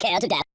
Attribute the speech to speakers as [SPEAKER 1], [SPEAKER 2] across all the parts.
[SPEAKER 1] Care to death.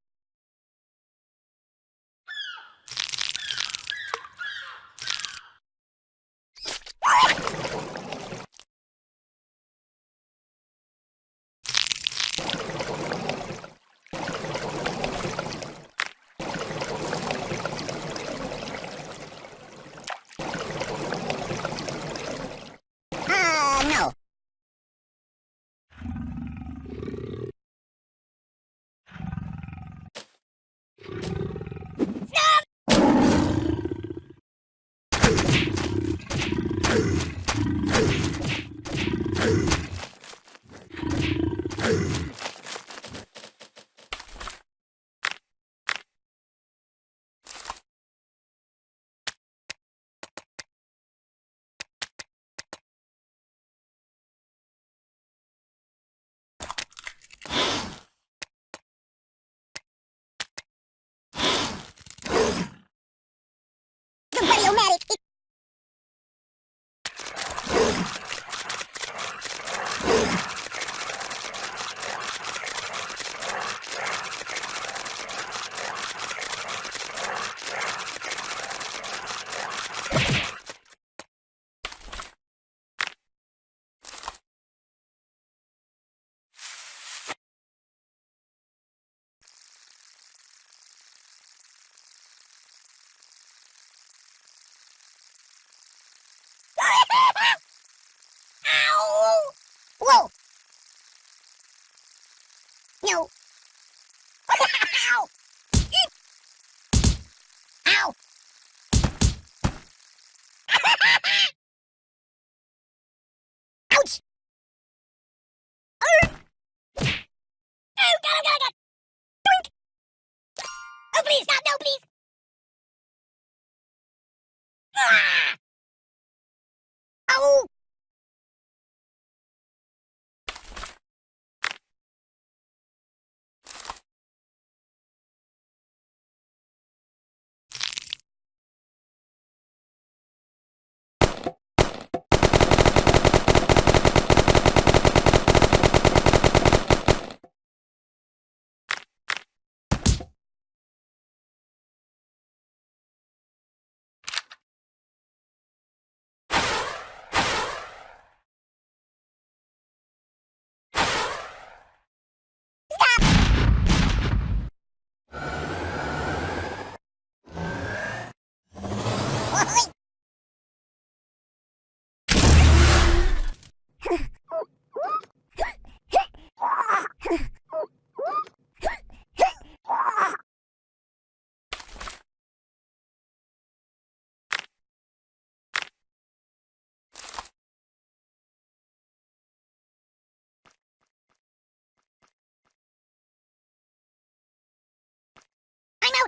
[SPEAKER 1] please stop.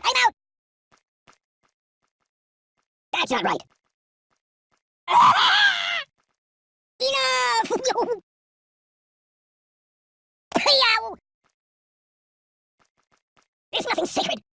[SPEAKER 1] I'm out! That's not right. Enough! There's nothing sacred.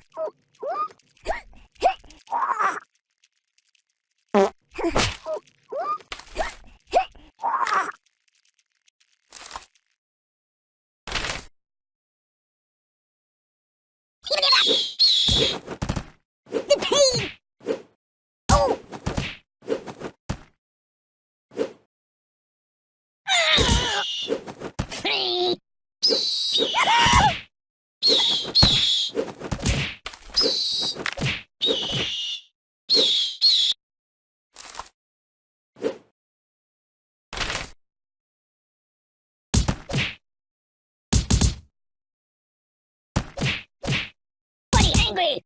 [SPEAKER 1] angry.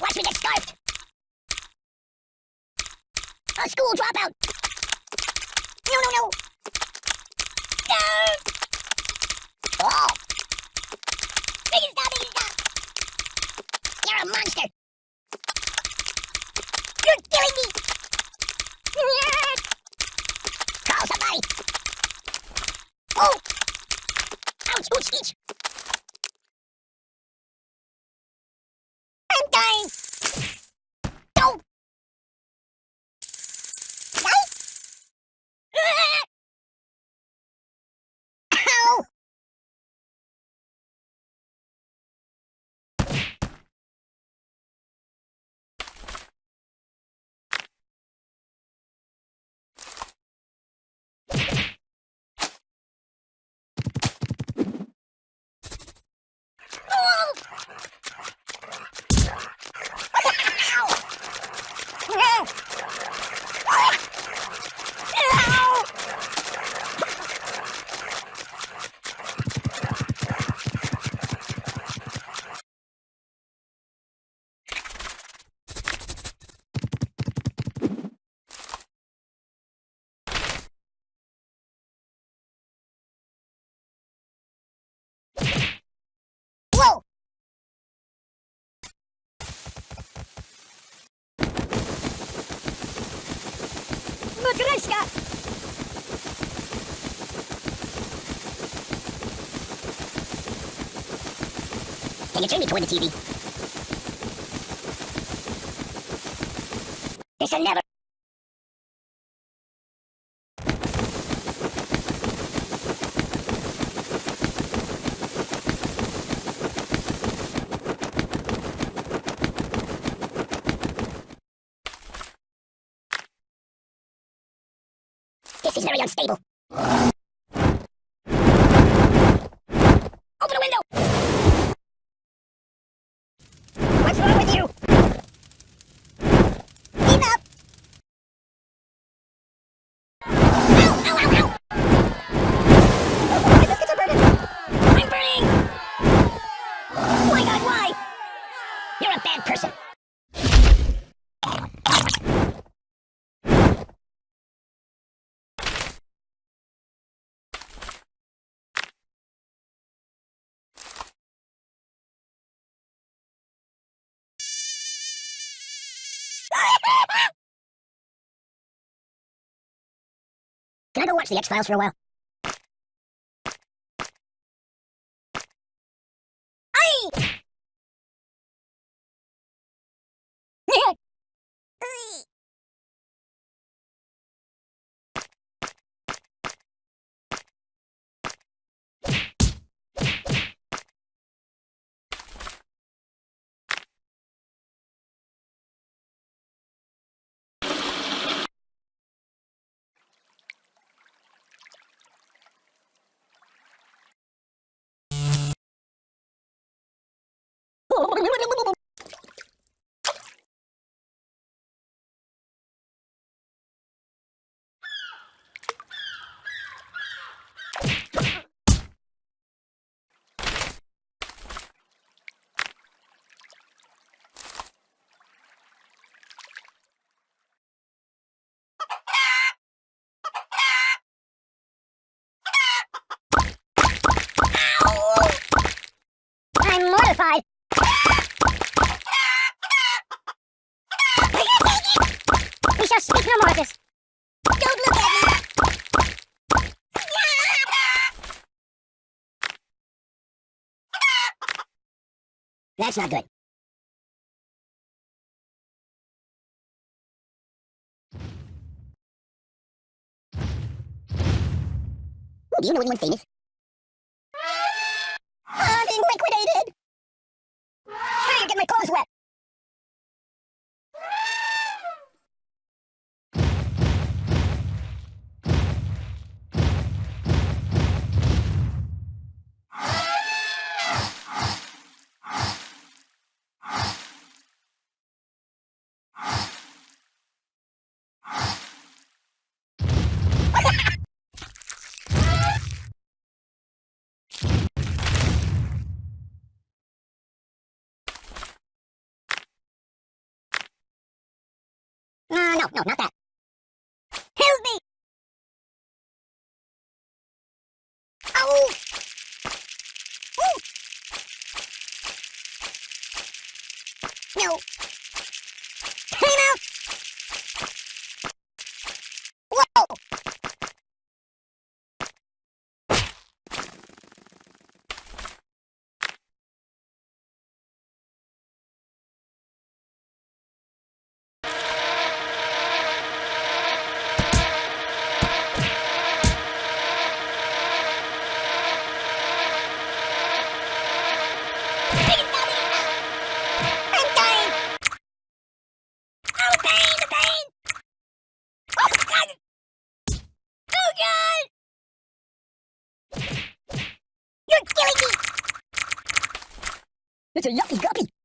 [SPEAKER 1] Watch me get scarfed. A school dropout. No, no, no. No. Oh. Make it stop, make stop. You're a monster. You're killing me. Oh. Ouch, ouch, each. Matryoshka! Can you turn me toward the TV? This'll never... This is very unstable. I go watch the X-Files for a while? Shall speak no more of this. Don't look at me. That's not good. Do you know anyone famous? I'm being liquidated! Hey, you're getting my clothes wet! No, no, not that. Help me! Oh! Ooh. No. Time out! Whoa! Please stop me! I'm dying! Oh, pain, the pain! Oh, God! Oh, God! You're killing me!